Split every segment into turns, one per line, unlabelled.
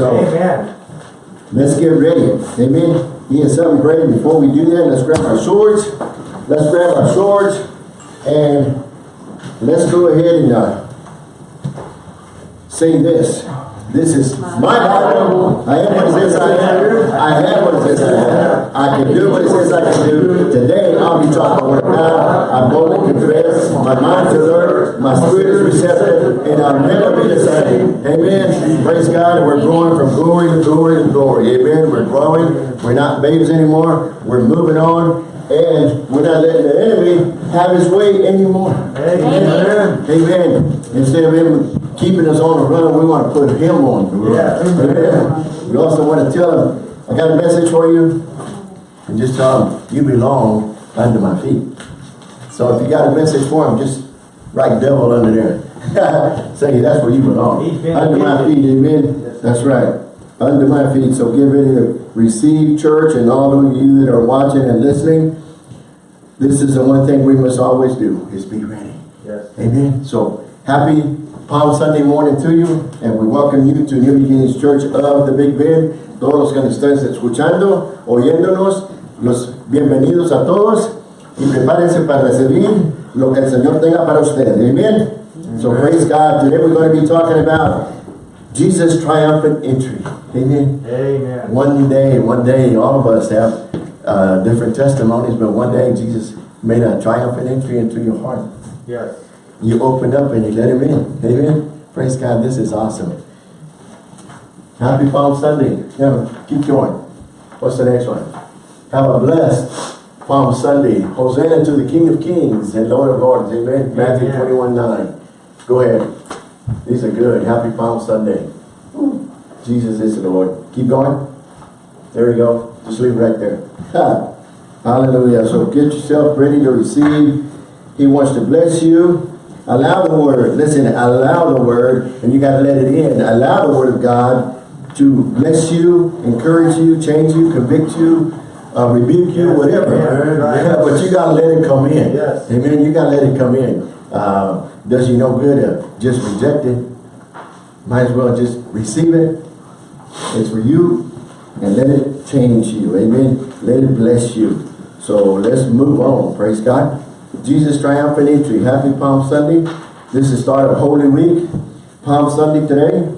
So
Amen.
let's get ready. Amen. He has something great. Before we do that, let's grab our swords. Let's grab our swords and let's go ahead and uh, say this. This is my Bible. I am what it says I am. I have what it says I have. I can do what it says I can do. Today I'll be talking the God. I'm I boldly confess. My mind is alert. My spirit is receptive. And I'll never be the same. Amen. Praise God. We're growing from glory to glory to glory. Amen. We're growing. We're not babies anymore. We're moving on. And we're not letting the enemy have his way anymore.
Amen.
Amen. Instead of him keeping us on the run, we want to put him on the run.
Yeah.
Amen. We also want to tell him, I got a message for you. And just tell him, you belong under my feet. So if you got a message for him, just write devil under there. Say that's where you belong. Under my feet, amen. That's right. Under my feet. So get ready to receive church and all of you that are watching and listening. This is the one thing we must always do, is be ready.
Yes.
Amen. So happy Palm Sunday morning to you, and we welcome you to New Beginnings Church of the Big Bend. Todos los que nos están escuchando, oyéndonos, los bienvenidos a todos y prepárense para recibir lo que el Señor tenga para ustedes. Amen. So praise God. Today we're going to be talking about Jesus' triumphant entry. Amen.
Amen.
One day, one day, all of us have uh, different testimonies, but one day Jesus made a triumphant entry into your heart.
Yes.
You opened up and you let him in. Amen. Praise God. This is awesome. Happy Palm Sunday. Yeah, keep going. What's the next one? Have a blessed Palm Sunday. Hosanna to the King of Kings and Lord of Lords. Amen. Matthew
Amen.
21, 9. Go ahead. These are good. Happy Palm Sunday. Jesus is the Lord. Keep going. There you go. Just leave right there. Hallelujah. So get yourself ready to receive. He wants to bless you. Allow the word. Listen, allow the word. And you got to let it in. Allow the word of God to bless you, encourage you, change you, convict you, uh, rebuke you, whatever.
Yeah.
But you got to let it come in.
Yes.
Amen. You got to let it come in. Uh, does you no good to just reject it. Might as well just receive it. It's for you and let it change you. Amen. Let it bless you. So let's move on. Praise God. Jesus triumphant entry. Happy Palm Sunday. This is start of Holy Week. Palm Sunday today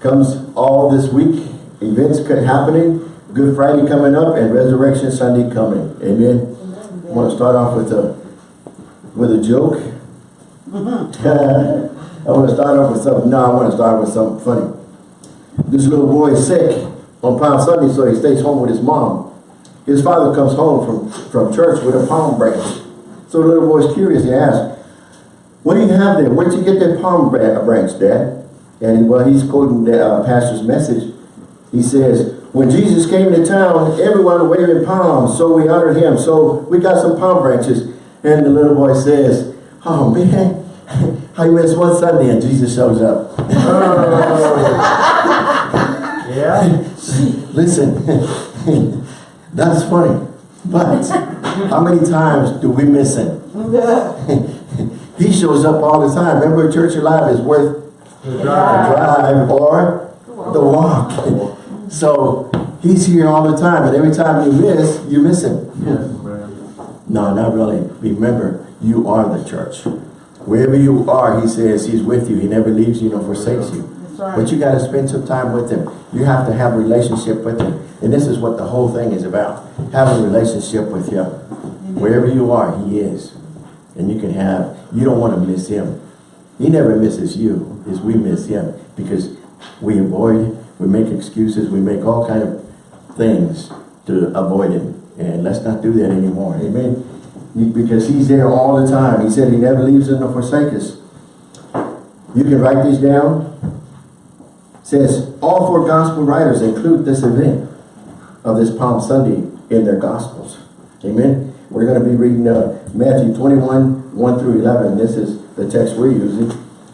comes all this week. Events could happening. Good Friday coming up and Resurrection Sunday coming. Amen. I want to start off with a with a joke. I want to start off with something. No, I want to start with something funny. This little boy is sick on Palm Sunday, so he stays home with his mom. His father comes home from, from church with a palm branch. So the little boy's curious. He asks, what do you have there? Where'd you get that palm branch, Dad? And while he's quoting the uh, pastor's message, he says, when Jesus came to town, everyone waving palms, so we honored him. So we got some palm branches. And the little boy says, oh man, how you miss one Sunday and Jesus shows up.
Yeah.
Listen, that's funny. But how many times do we miss him? he shows up all the time. Remember, Church Alive is worth
The
the
drive.
drive or the walk. So he's here all the time, and every time you miss, you miss him. No, not really. Remember, you are the church. Wherever you are, he says he's with you. He never leaves you nor forsakes you. But you got to spend some time with him. You have to have a relationship with him. And this is what the whole thing is about. Have a relationship with him. Wherever you are, he is. And you can have, you don't want to miss him. He never misses you, is we miss him. Because we avoid, we make excuses, we make all kind of things to avoid him. And let's not do that anymore. Amen. Because he's there all the time. He said he never leaves us nor forsakes us. You can write these down. Says all four gospel writers include this event of this Palm Sunday in their gospels. Amen. We're going to be reading uh, Matthew 21, 1 through 11. This is the text we're using.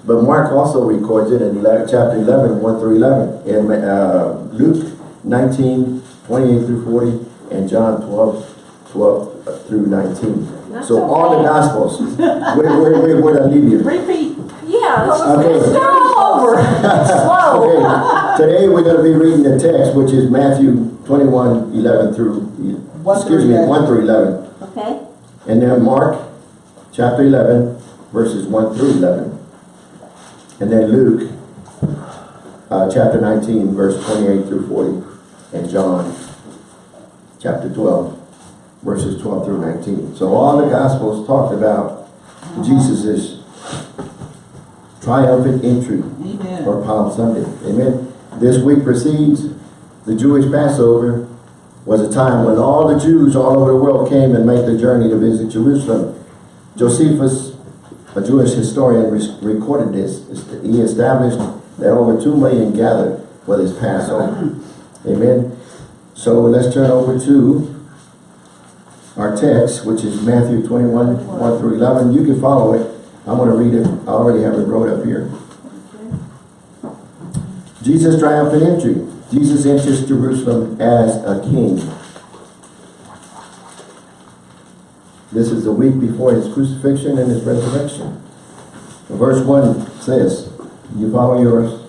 But Mark also records it in 11, chapter 11, 1 through 11. And uh, Luke 19, 28 through 40. And John 12, 12 through 19.
That's
so all the gospels. where, where, where, where did I leave you?
Repeat. Yeah.
Okay.
Over. Slow.
Okay, today we're gonna be reading the text, which is Matthew 21, 11 through,
One
excuse
through
me,
11.
one through eleven.
Okay,
And then Mark, chapter eleven, verses one through eleven. And then Luke, uh, chapter nineteen, verse twenty-eight through forty. And John, chapter twelve, verses twelve through nineteen. So all the gospels talked about Jesus' triumphant entry Or Palm Sunday. Amen. This week precedes the Jewish Passover was a time when all the Jews all over the world came and made the journey to visit Jerusalem. Josephus, a Jewish historian, recorded this. He established that over two million gathered for this Passover. Amen. So let's turn over to our text, which is Matthew 21, 1 through 11. You can follow it. I'm going to read it. I already have it wrote up here. Jesus' triumphant entry. Jesus enters Jerusalem as a king. This is the week before his crucifixion and his resurrection. Verse 1 says, you follow yours?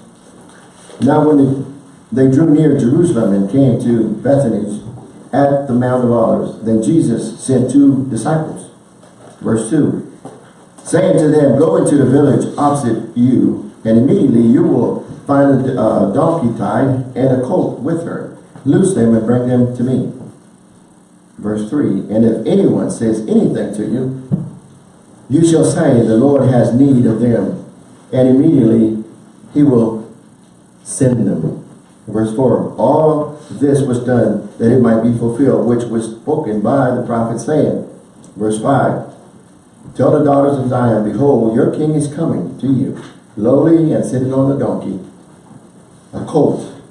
Now when the- they drew near Jerusalem and came to Bethany at the Mount of Olives, then Jesus sent two disciples. Verse 2, saying to them, Go into the village opposite you, and immediately you will find a uh, donkey tied and a colt with her. Loose them and bring them to me. Verse 3, And if anyone says anything to you, you shall say, The Lord has need of them, and immediately he will send them. Verse 4, All this was done that it might be fulfilled, which was spoken by the prophet saying. Verse 5, Tell the daughters of Zion, Behold, your king is coming to you, lowly and sitting on a donkey, a colt,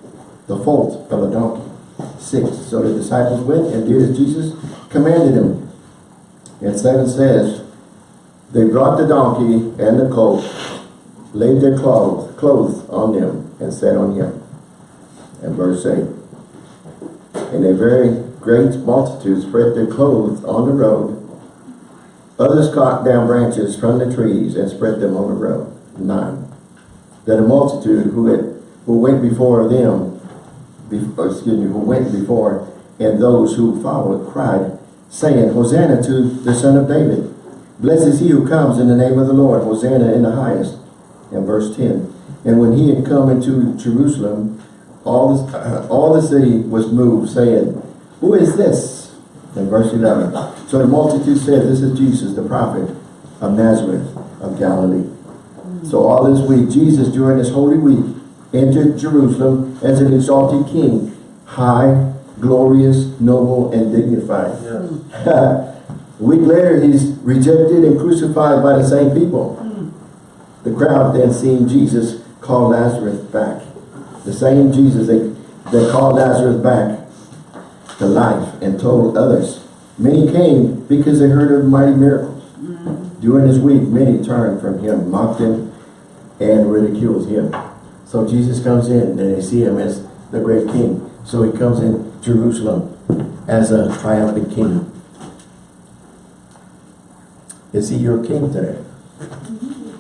the foal of a donkey. Six. So the disciples went and did as Jesus commanded them. And seven says, They brought the donkey and the colt, laid their clothes, clothes on them, and sat on him. And verse 8. And a very great multitude spread their clothes on the road. Others cut down branches from the trees and spread them on the road. Nine. That a multitude who had who went before them, uh, excuse me, who went before, and those who followed cried, saying, Hosanna to the Son of David. Blessed is he who comes in the name of the Lord. Hosanna in the highest. And verse 10. And when he had come into Jerusalem, all the, all the city was moved, saying, Who is this? And verse 11. So the multitude said, This is Jesus, the prophet of Nazareth of Galilee. So all this week, Jesus, during this holy week, entered Jerusalem as an exalted king, high, glorious, noble, and dignified.
Yes.
A week later, he's rejected and crucified by the same people. The crowd then seeing Jesus call Lazarus back. The same Jesus that, that called Lazarus back to life and told others. Many came because they heard of mighty miracles. Mm-hmm. During this week, many turned from him, mocked him, and ridiculed him. So Jesus comes in and they see him as the great king. So he comes in Jerusalem as a triumphant king. Is he your king today?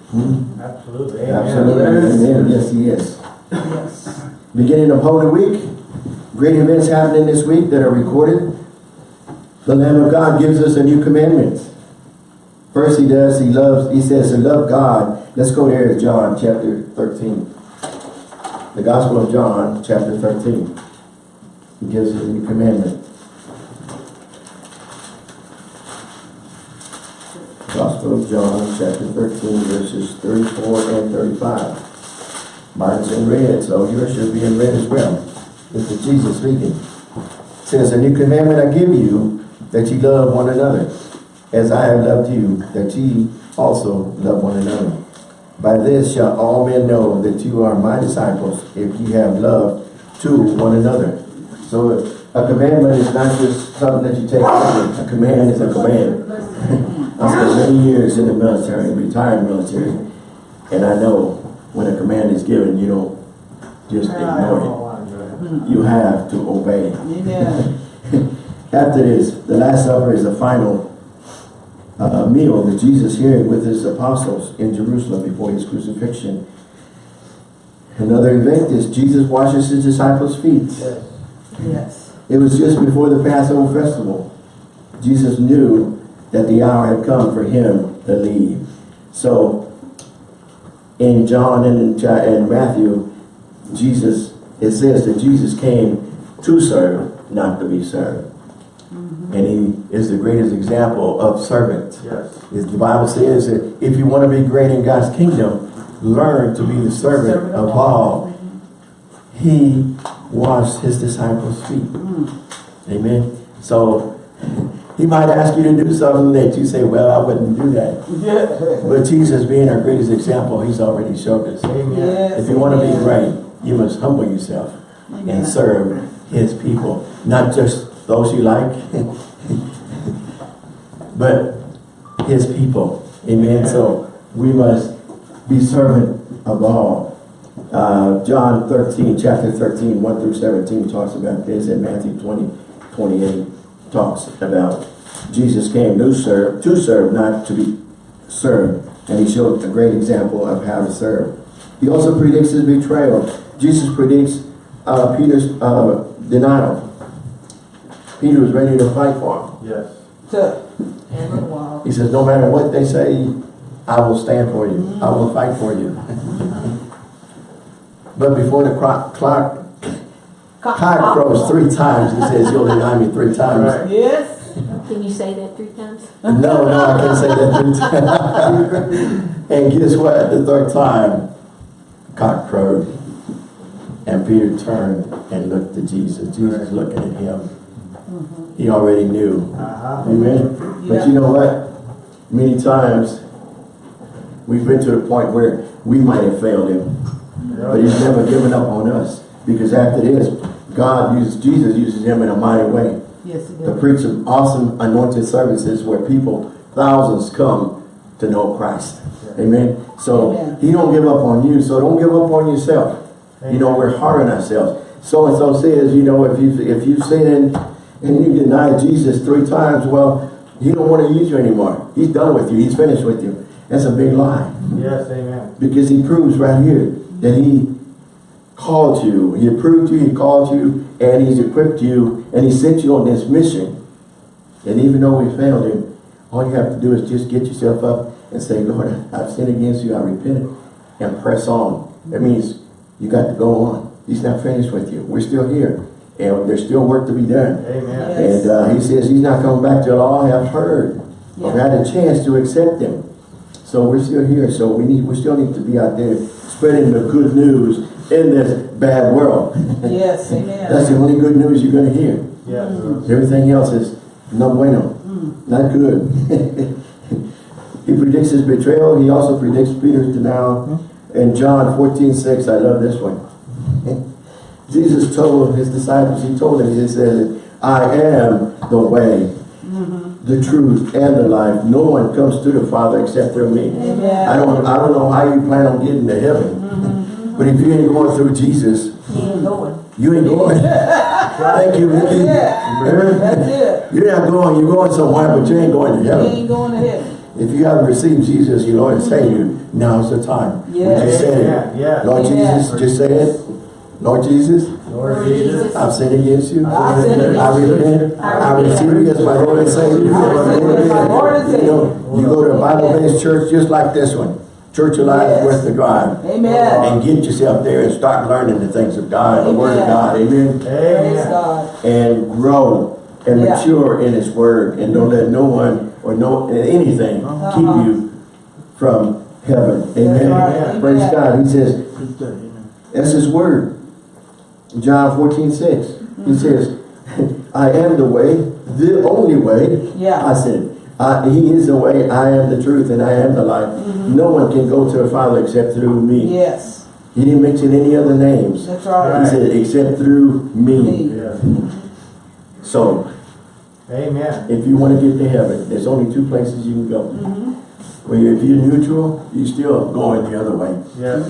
Hmm?
Absolutely. Amen.
Absolutely. Amen. Yes, he is.
Yes.
Beginning of Holy Week, great events happening this week that are recorded. The Lamb of God gives us a new commandment. First he does, he loves, he says to love God. Let's go there to John chapter 13. The Gospel of John chapter 13. He gives a new commandment. Gospel of John chapter 13 verses 34 and 35. Mine's in red, so oh, yours should be in red as well. This is Jesus speaking. It says, A new commandment I give you, that ye love one another, as I have loved you, that ye also love one another. By this shall all men know that you are my disciples, if you have love to one another. So a commandment is not just something that you take. A command is a command. I spent many years in the military, retired military, and I know when a command is given, you don't just ignore
know why, but-
it. Hmm. You have to obey. After this, the Last Supper is the final uh, meal that Jesus shared with his apostles in Jerusalem before his crucifixion. Another event is Jesus washes his disciples' feet.
Yes.
Yes.
It was just before the Passover festival. Jesus knew that the hour had come for him to leave. So, in John and in, and Matthew, Jesus, it says that Jesus came to serve, not to be served. And he is the greatest example of servant.
Yes.
Is the Bible says that if you want to be great in God's kingdom, learn to be the servant of all. He washed his disciples' feet. Hmm. Amen. So he might ask you to do something that you say, well, I wouldn't do that.
Yeah.
But Jesus being our greatest example, he's already showed us.
Amen.
Yes.
If you want to be great, you must humble yourself
Amen.
and serve his people. Not just those you like, but his people. Amen. So we must be servant of all. Uh, John 13, chapter 13, 1 through 17 talks about this, and Matthew 20, 28 talks about Jesus came to serve, to serve, not to be served. And he showed a great example of how to serve. He also predicts his betrayal. Jesus predicts uh, Peter's uh, denial. Peter was ready to fight for him.
Yes.
Tough. Every while.
He says, no matter what they say, I will stand for you. I will fight for you. but before the clock, clock cock crows three times, he says, you'll deny me three times.
Right.
Yes.
Can you say that three times?
No, no, I can't say that three times. and guess what? The third time, cock crowed. And Peter turned and looked at Jesus. Jesus looking at him. He already knew.
Uh-huh.
Amen. But you know what? Many times we've been to the point where we might have failed him, but he's never given up on us. Because after this, God uses Jesus uses him in a mighty way
Yes,
to preach some awesome anointed services where people, thousands come to know Christ. Amen. So
Amen.
he don't give up on you. So don't give up on yourself. You know, we're hard on ourselves. So and so says, you know, if you if you sin and you deny Jesus three times, well, he don't want to use you anymore. He's done with you. He's finished with you. That's a big lie.
Yes, amen.
Because he proves right here that he called you. He approved you, he called you, and he's equipped you, and he sent you on this mission. And even though we failed him, all you have to do is just get yourself up and say, Lord, I've sinned against you, I repent, and press on. That means you got to go on. He's not finished with you. We're still here. And there's still work to be done.
Amen.
Yes.
And uh, he says he's not coming back till all have heard or had a chance to accept him. So we're still here. So we need, we still need to be out there spreading the good news in this bad world.
Yes,
That's the only good news you're going to hear.
Yes. Mm-hmm.
Everything else is no bueno, mm. not good. he predicts his betrayal. He also predicts Peter's denial. Mm-hmm. In John 14, 6, I love this one. Jesus told his disciples, he told them, he said, I am the way, the truth, and the life. No one comes to the Father except through me.
Amen.
I don't, I don't know how you plan on getting to heaven. But if you ain't going through Jesus,
He ain't going.
you ain't going. Thank you,
That's
Ricky.
it. That's it.
You're not going, you're going somewhere, but you ain't going to heaven.
You
heaven.
ain't going to heaven.
If you haven't received Jesus, your Lord and Savior, now's the time. We
Yes.
just said
Yeah,
it.
yeah.
Lord
Yeah.
Jesus, just say it. Lord Jesus,
Lord Jesus.
I've sinned against you.
I've sinned against
I
you.
repent. I receive you as my Lord and Savior.
I receive you Lord and
You know, you go to a Bible-based church just like this one. Church of Life
Yes.
worth the drive.
Amen.
And get yourself there and start learning the things of God, the Word of God. Amen.
Praise
Amen.
God.
and grow and
Yeah.
mature in His Word and don't let no one or no anything
Uh-huh.
keep you from heaven. Amen.
right.
Praise
Amen.
God. He says, that's His Word. John 14, 6.
Mm-hmm.
He says, I am the way, the only way.
Yeah.
I said, I, He is the way, I am the truth, and I am the life.
Mm-hmm.
No one can go to the Father except through me.
Yes.
He didn't mention any other names.
That's right.
He
right.
said, except through me.
Me.
Yes.
So,
Amen.
If you want to get to heaven, there's only two places you can go.
Mm-hmm.
Where if you're neutral, you're still going the other way.
Yes.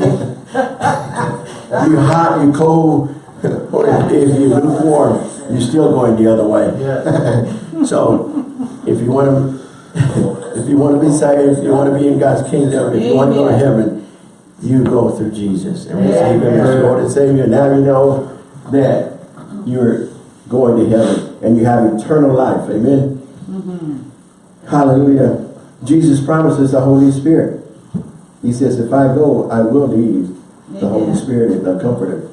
You're hot, you're cold, or if, if you're lukewarm, you're still going the other way.
Yes.
So, if you want to, if you want to be saved, if you want to be in God's kingdom, if you want to go to heaven, you go through Jesus and receive Him as Lord and Savior. Now you know that you're going to heaven and you have eternal life. Amen. Mm-hmm. Hallelujah. Jesus promises the Holy Spirit. He says, if I go, I will leave the Holy
Spirit
Spirit, the Comforter.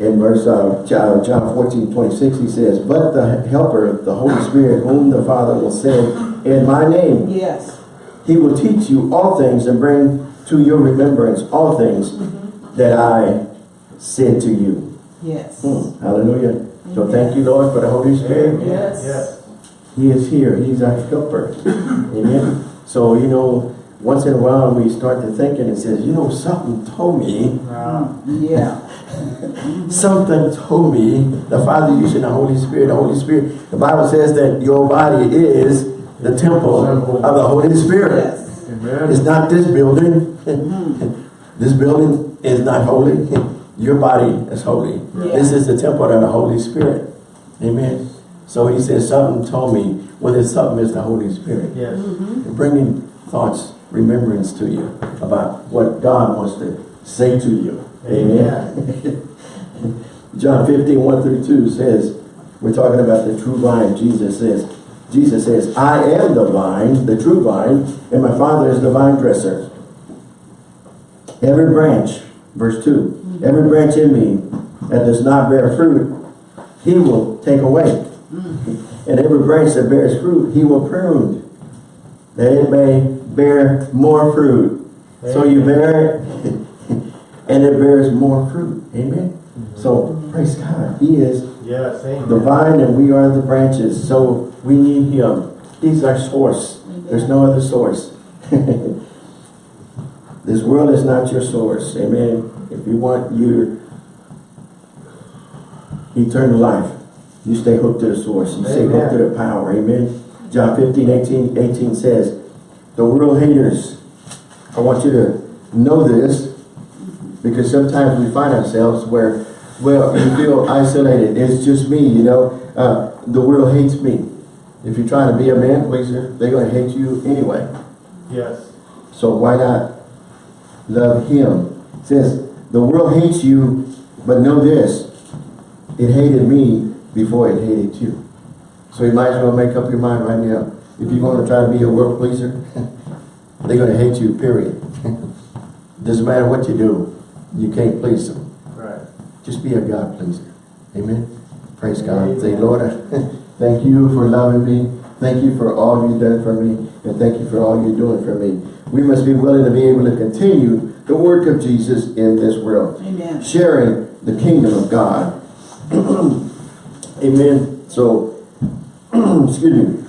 In verse uh, John John 14, 26, he says, But the Helper, the Holy Spirit, whom the Father will send in my name,
Yes.
he will teach you all things and bring to your remembrance all things that I said to you.
Yes.
Hmm, Hallelujah. So thank you, Lord, for the Holy Spirit.
Yes.
Yes.
He is here. He's our helper. Amen. So, you know, once in a while we start to thinking and it says, you know, something told me,
Uh,
Yeah.
something told me, the Father using the Holy Spirit, the Holy Spirit. The Bible says that your body is the temple of the Holy Spirit.
Yes.
Amen.
It's not this building. This building is not holy. Your body is holy.
Yeah.
This is the temple of the Holy Spirit. Amen. So he says, something told me, well, there's something is the Holy Spirit.
Yes.
Bringing thoughts, remembrance to you about what God wants to say to you. Amen. John 15, 1 through 2 says, we're talking about the true vine. Jesus says, Jesus says, I am the vine, the true vine, and my Father is the vine dresser. Every branch, verse 2, mm-hmm. every branch in me that does not bear fruit, he will take away. Mm. And every branch that bears fruit, he will prune, that it may bear more fruit. So you bear it, and it bears more fruit. Amen. Mm-hmm. So praise God. He is
Yes. Amen.
the vine and we are the branches. So we need him. He's our source. There's no other source. this world is not your source. Amen. If you want your eternal life, you stay hooked to the source. You stay hooked to the power. Amen. John 15, 18, 18 says, the world haters, I want you to know this because sometimes we find ourselves where, well, you feel isolated. It's just me, you know. Uh, the world hates me. If you're trying to be a man pleaser, they're going to hate you anyway.
Yes.
So why not love him? It says, the world hates you, but know this. It hated me before it hated you. So you might as well make up your mind right now. If you're going to try to be a world pleaser, they're going to hate you, period. Doesn't matter what you do, you can't please them.
Right.
Just be a God pleaser. Amen. Praise God. Say, Lord, thank you for loving me. Thank you for all you've done for me. And thank you for all you're doing for me. We must be willing to be able to continue the work of Jesus in this world.
Amen.
Sharing the kingdom of God. Amen. So, excuse me.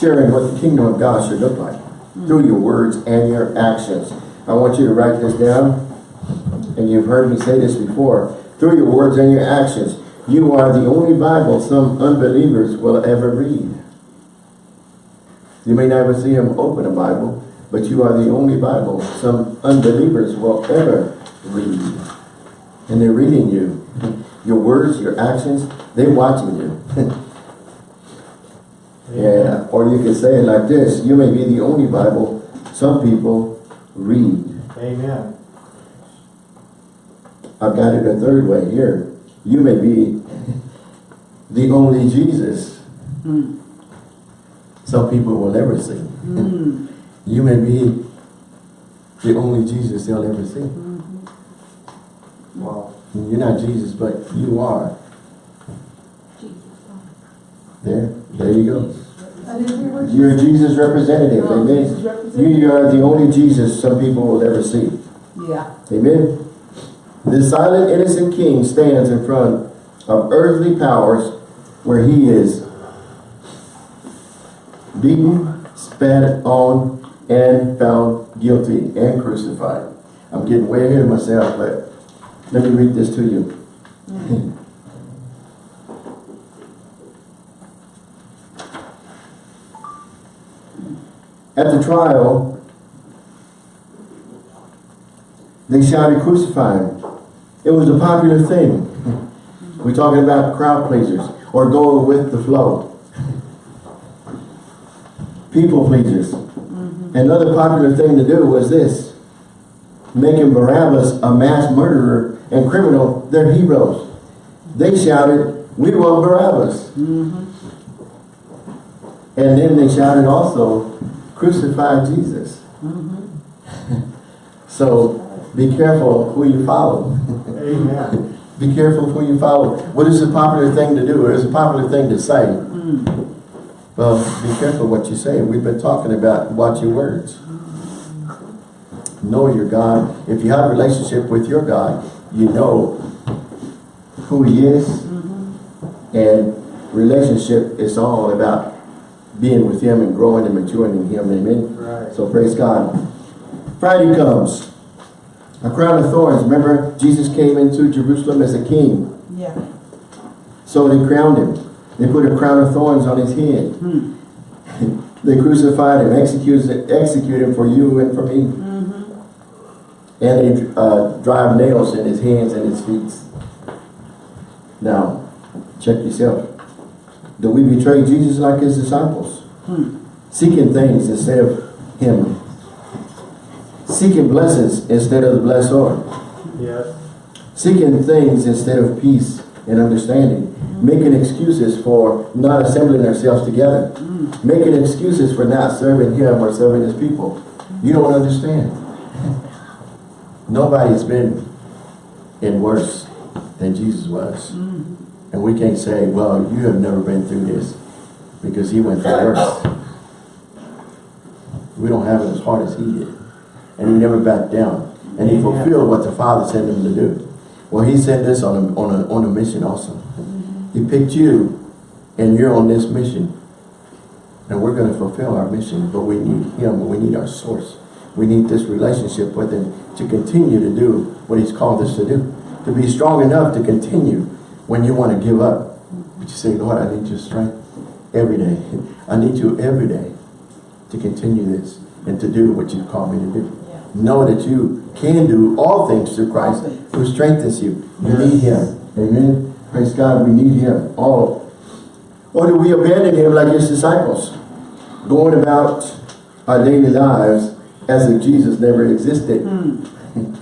Sharing what the kingdom of God should look like through your words and your actions. I want you to write this down and you've heard me say this before, through your words and your actions, you are the only Bible some unbelievers will ever read. You may never see them open a Bible, but you are the only Bible some unbelievers will ever read. And they're reading you. Your words, your actions, they're watching you. yeah. Or you could say it like this, you may be the only Bible some people read.
Amen.
I've got it a third way here. You may be the only Jesus hmm. some people will ever see. Hmm. You may be the only Jesus they'll ever see. Hmm.
Wow.
You're not Jesus, but you are. There, there you go. You're Jesus representative,
Oh, Jesus
amen.
representative.
You are the only Jesus some people will ever see.
Yeah.
Amen. The silent innocent king stands in front of earthly powers where he is beaten, spat on, and found guilty and crucified. I'm getting way ahead of myself, but let me read this to you. Mm. At the trial, they shouted, crucify him. It was a popular thing. We're talking about crowd pleasers or going with the flow. People pleasers. Mm-hmm. Another popular thing to do was this. Making Barabbas a mass murderer and criminal their heroes. They shouted, we want Barabbas. Mm-hmm. And then they shouted also, crucify Jesus. so be careful who you follow.
Amen.
Be careful who you follow. What is a popular thing to do? Or is a popular thing to say? Hmm. Well, be careful what you say. We've been talking about watch your words. Know your God. If you have a relationship with your God, you know who he is. Mm-hmm. And relationship is all about being with him and growing and maturing in him. Amen.
Right.
So praise God. Friday comes. A crown of thorns. Remember, Jesus came into Jerusalem as a king.
Yeah.
So they crowned him. They put a crown of thorns on his head. they crucified him, executed, executed him for you and for me. And they uh, drive nails in his hands and his feet. Now, check yourself. Do we betray Jesus like his disciples? Hmm. Seeking things instead of him. Seeking blessings instead of the blessor.
Yes.
Seeking things instead of peace and understanding. Hmm. Making excuses for not assembling ourselves together. Hmm. Making excuses for not serving him or serving his people. You don't understand. Nobody's been in worse than Jesus was. And we can't say, well, you have never been through this because he went through worse. We don't have it as hard as he did. And he never backed down. And he fulfilled what the Father sent him to do. Well, he sent us on a, on a, on a mission also. Mm-hmm. He picked you and you're on this mission. And we're going to fulfill our mission, but we need him. We need our source. We need this relationship with him to continue to do what he's called us to do. To be strong enough to continue when you want to give up. But you say, Lord, I need your strength every day. I need you every day to continue this and to do what you've called me to do. Know that you can do all things through Christ who strengthens you. You need him. Amen. Praise God, we need him. All. Or do we abandon him like his disciples? Going about our daily lives as if Jesus never existed. Hmm.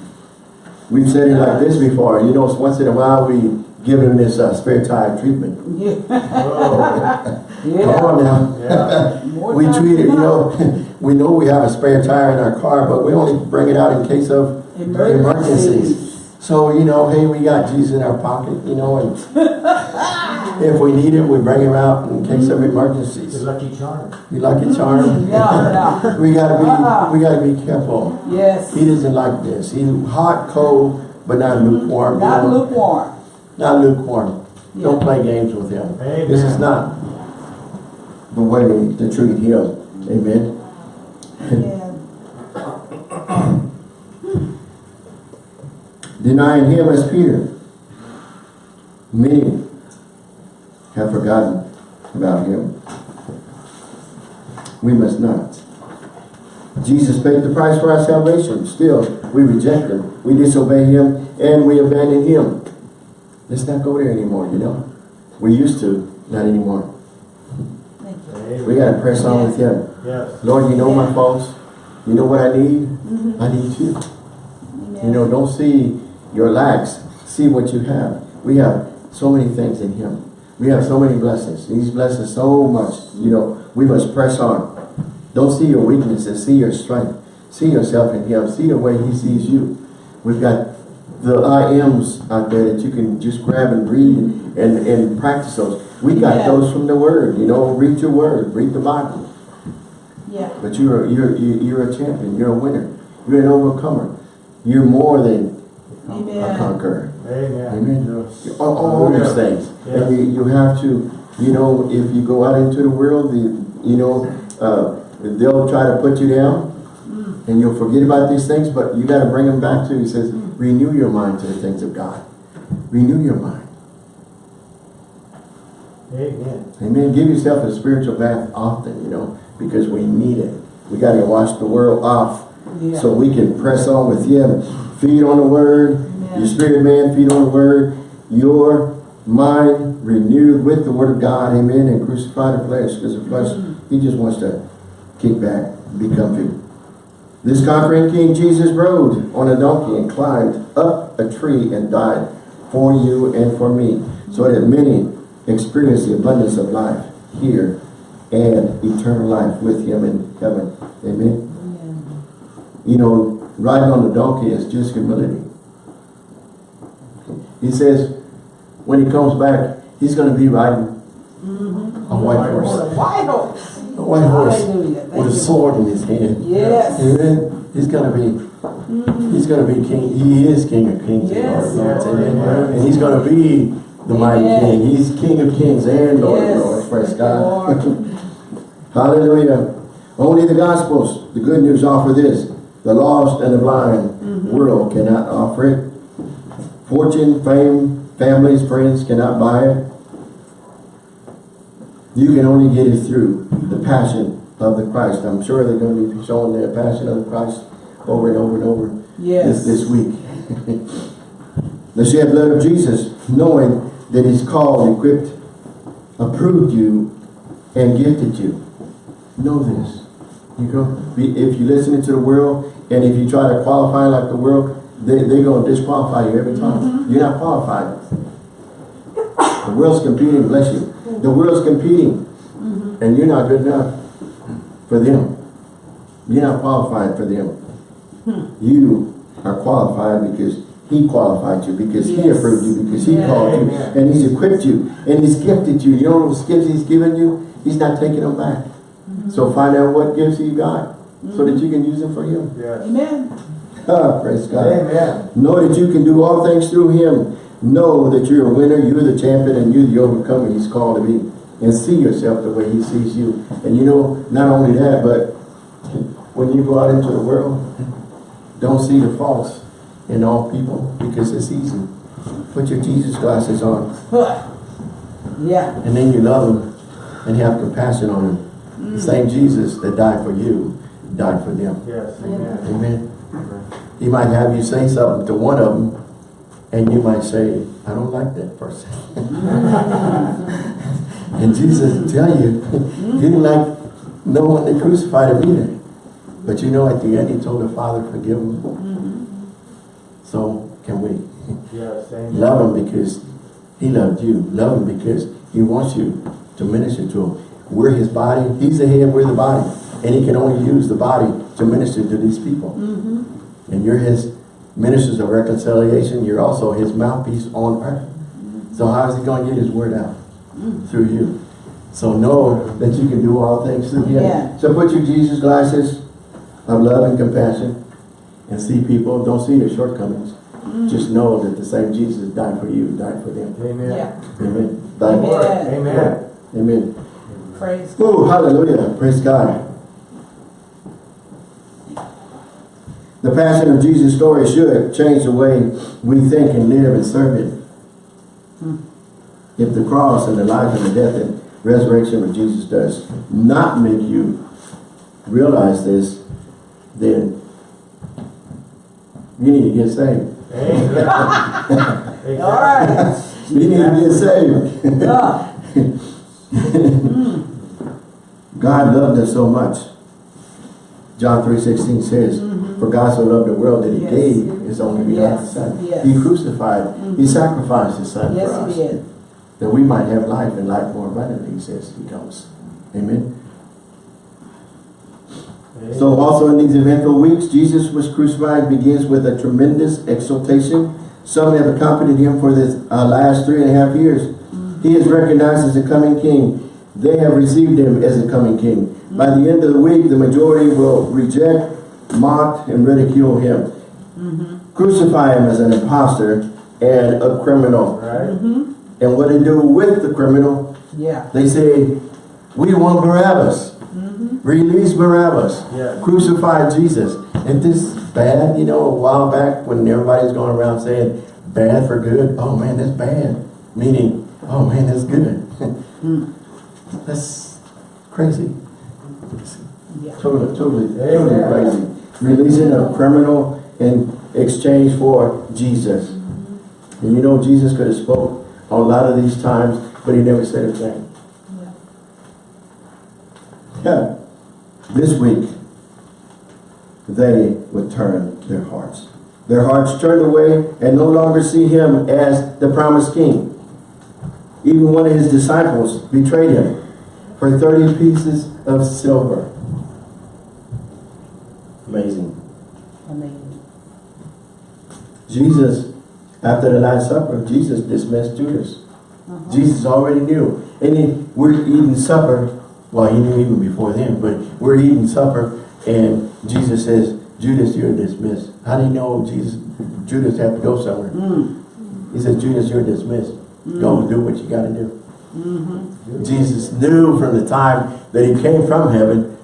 We've said it like this before. You know, once in a while we give him this uh, spare tire treatment.
Yeah.
Oh,
Come on now.
yeah.
We treat it, you know, we know we have a spare tire in our car, but we only bring it out in case of
Emergencies.
emergencies. So, you know, hey, we got Jesus in our pocket, you know, and if we need him, we bring him out in case of
The
emergencies.
lucky charm.
You like it, charm?
Yeah, yeah.
We gotta be, we gotta be careful.
Yes.
He doesn't like this. He's hot, cold, but not lukewarm. you
Not
know.
lukewarm.
Not lukewarm. Don't play games with him.
Amen.
This is not the way to treat him. Amen. Denying him as Peter. Many have forgotten about him. We must not. Jesus paid the price for our salvation. Still, we reject him. We disobey him and we abandon him. Let's not go there anymore, you know. We used to, not anymore.
Thank you.
Amen.
We got to press on with him.
Yes.
Lord, you know my faults. You know what I need. Mm-hmm. I need you. You know, don't see your lacks. See what you have. We have so many things in him. We have so many blessings. These blessings so much. You know, we must press on. Don't see your weaknesses. See your strength. See yourself in him. See the way he sees you. We've got the I ams out there that you can just grab and read and, and, and practice those. We got
Yeah.
those from the word. You know, read your word. Read the Bible.
Yeah.
But you're you're you're you're a champion. You're a winner. You're an overcomer. You're more than a conqueror.
Amen.
Amen.
Yes.
All, all these things.
Yes.
And you, you have to, you know, if you go out into the world, the, you know, uh, they'll try to put you down and you'll forget about these things, but you got to bring them back to, he says, renew your mind to the things of God. Renew your mind.
Amen.
Amen. Give yourself a spiritual bath often, you know, because we need it. We got to wash the world off
Yeah.
so we can press on with Him. Feed on the Word.
Amen.
Your spirit man, feed on the Word. Your mind renewed with the Word of God. Amen. And crucify the flesh because the flesh, mm-hmm. he just wants to kick back be comfy. This conquering King Jesus rode on a donkey and climbed up a tree and died for you and for me, so that many experience the abundance of life here and eternal life with him in heaven. Amen. You know, riding on the donkey is just humility. He says, when he comes back, he's going to be riding mm-hmm. a white horse.
White horse.
A white horse with a sword in his hand.
Yes.
Amen. He's gonna be, he's gonna be king, he is king of kings and
Yes.
lord of lords, amen. And he's gonna be the mighty
Amen.
king, he's king of kings and lord of
Yes.
lords, praise God. Hallelujah. Only the gospels, the good news offer this. The lost and the blind
Mm-hmm.
world cannot offer it. Fortune, fame, families, friends cannot buy it. You can only get it through the passion of the Christ. I'm sure they're going to be showing their passion of the Christ over and over and over
Yes.
this, this week. the shed blood of Jesus, knowing that he's called, equipped, approved you, and gifted you. Know this. You go, if you listen to the world, and if you try to qualify like the world, they, they're going to disqualify you every time. Mm-hmm. You're not qualified. The world's competing, bless you. The world's competing, mm-hmm. and you're not good enough for them. You're not qualified for them. Hmm. You are qualified because he qualified you, because he approved you, because he
Yes.
called you, and he's equipped you, and he's gifted you. You know those gifts he's given you? He's not taking them back. Mm-hmm. So find out what gifts he got, so that mm-hmm. you can use them for him.
Yes.
Amen.
Ah, praise God.
Amen.
Know that you can do all things through him. Know that you're a winner, you're the champion, and you're the overcomer he's called to be. And see yourself the way he sees you. And you know, not only that, but when you go out into the world, don't see the faults in all people because it's easy. Put your Jesus glasses on
Yeah.
and then you love them and have compassion on them. The mm. same Jesus that died for you, died for them.
Yes. Amen.
Amen. He might have you say something to one of them, and you might say, I don't like that person. and Jesus tell you, he didn't like no one that crucified him either. But you know, at the end, he told the Father, forgive him. So, can we?
Yes. Amen.
Love him because he loved you. Love him because he wants you to minister to him. We're his body. He's the head, we're the body. And he can only use the body to minister to these people. Mm-hmm. And you're his ministers of reconciliation. You're also his mouthpiece on earth. So how is he going to get his word out? Mm. Through you. So know that you can do all things through him.
Yeah.
So put your Jesus glasses of love and compassion and see people. Don't see their shortcomings. Mm. Just know that the same Jesus died for you, died for them.
Amen.
Yeah.
Amen. Died for
Amen.
Amen.
Amen.
Praise God.
Oh, hallelujah. Praise God. The passion of Jesus' story should change the way we think and live and serve Him. If the cross and the life and the death and resurrection of Jesus does not make you realize this, then you need to get saved.
Amen.
All right.
You need to get saved. God loved us so much. John 3.16 says, For mm-hmm. God so loved the world that he
Yes.
gave his only begotten
Yes.
son.
Yes.
He crucified, he mm-hmm. sacrificed his son for us.
he did.
That we might have life and life more abundantly, he says he comes. Amen. So also in these eventful weeks, Jesus was crucified begins with a tremendous exaltation. Some have accompanied him for this uh, last three and a half years. Mm-hmm. He is recognized as a coming king. They have received him as a coming king. By the end of the week, the majority will reject, mock, and ridicule him. Mm-hmm. Crucify him as an impostor and a criminal.
Right. Mm-hmm.
And what they do with the criminal,
Yeah.
they say, we want Barabbas. Mm-hmm. Release Barabbas.
Yeah.
Crucify Jesus. And this bad, you know, a while back when everybody's going around saying bad for good. Oh man, that's bad. Meaning, oh man, that's good. Mm. that's crazy.
Yeah.
Totally, totally, totally crazy. Releasing a criminal in exchange for Jesus. And you know, Jesus could have spoke a lot of these times, but he never said a thing.
Yeah.
Yeah. This week, they would turn their hearts. Their hearts turned away and no longer see him as the promised king. Even one of his disciples betrayed him for 30 pieces of silver. Amazing.
Amazing.
Jesus, after the Last Supper, Jesus dismissed Judas. Jesus already knew. And he, we're eating supper. Well, he knew even before then, but we're eating supper and Jesus says, Judas, you're dismissed. How do you know Jesus, Judas had to go somewhere?
Mm.
He says, Judas, you're dismissed. Go and do what you got to do.
Mm-hmm.
Jesus knew from the time that he came from heaven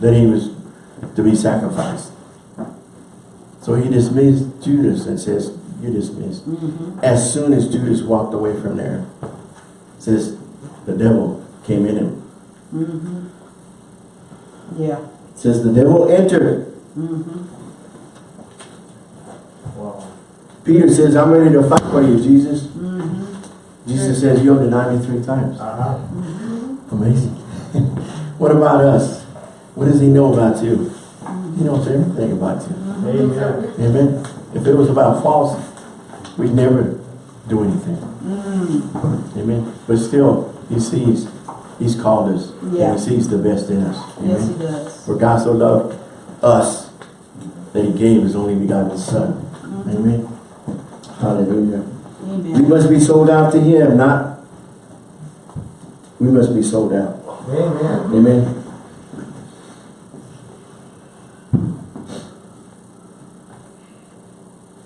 that he was to be sacrificed. So he dismissed Judas and says, you're dismissed.
Mm-hmm.
As soon as Judas walked away from there, says the devil came in him.
Mm-hmm. Yeah.
Says the devil entered.
Mm-hmm.
Wow.
Peter says, I'm ready to fight for you, Jesus. Jesus says, you'll deny me three times.
Uh-huh.
Amazing. what about us? What does he know about you? He knows everything about you.
Amen.
Amen. If it was about false, we'd never do anything.
Mm.
Amen. But still, he sees, he's called us.
Yeah.
And he sees the best in us.
Yes, he does.
For God so loved us that he gave his only begotten son. Amen. Hallelujah. We must be sold out to him, not we must be sold out.
Amen.
Amen.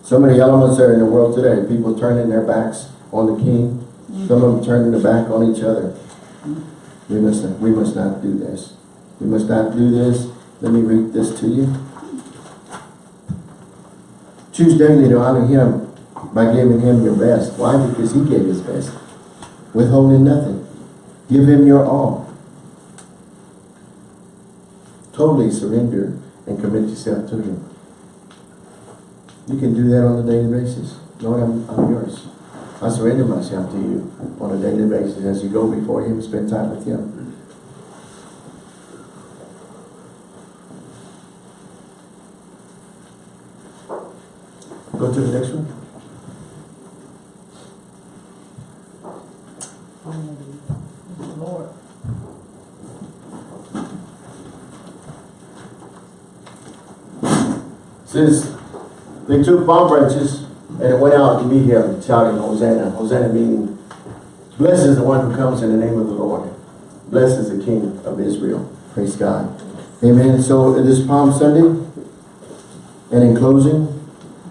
So many elements are in the world today. People turning their backs on the king. Some of them turning their back on each other. We must, we must not do this. We must not do this. Let me read this to you. Choose daily to honor him by giving him your best. Why? Because he gave his best. Withholding nothing. Give him your all. Totally surrender and commit yourself to him. You can do that on a daily basis. Lord, I'm, I'm yours. I surrender myself to you on a daily basis as you go before him, spend time with him. Go to the next one.
Lord.
Says they took palm branches and it went out to meet him, shouting, Hosanna. Hosanna meaning, blessed is the one who comes in the name of the Lord. Blessed is the King of Israel. Praise God. Amen. So it is Palm Sunday. And in closing,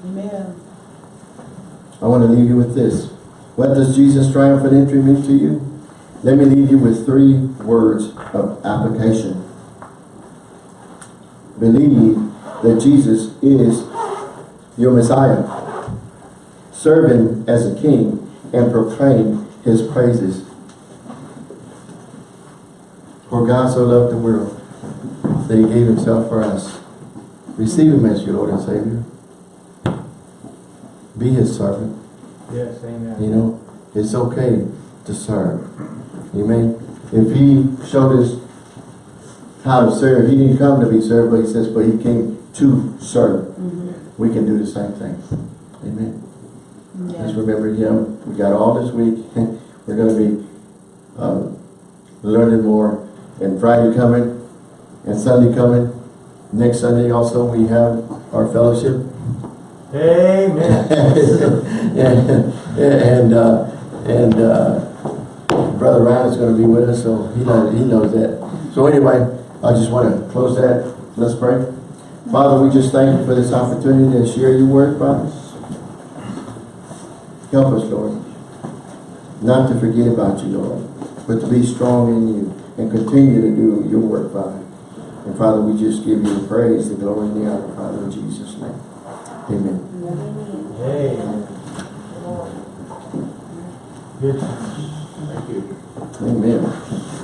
Amen.
I want to leave you with this. What does Jesus' triumphant entry mean to you? Let me leave you with three words of application. Believe that Jesus is your Messiah. Serve him as a king and proclaim his praises. For God so loved the world that he gave himself for us. Receive him as your Lord and Savior. Be his servant.
Yes, amen.
You know, it's okay to serve. Amen. If he showed us how to serve, he didn't come to be served, but he says, but he came to serve.
Mm-hmm.
We can do the same thing. Amen. Just
Yeah.
remember him. We got all this week. We're going to be uh, learning more. And Friday coming, and Sunday coming. Next Sunday also we have our fellowship.
Amen.
and and, uh, and uh, Brother Ryan is going to be with us, so he knows, he knows that. So anyway, I just want to close that. Let's pray. Father, we just thank you for this opportunity to share your word, Father. Help us, Lord, not to forget about you, Lord, but to be strong in you and continue to do your work, Father. And Father, we just give you the praise, the glory, and the honor, Father, in Jesus' name. Amen.
Amen. Good. Thank you.
Amen.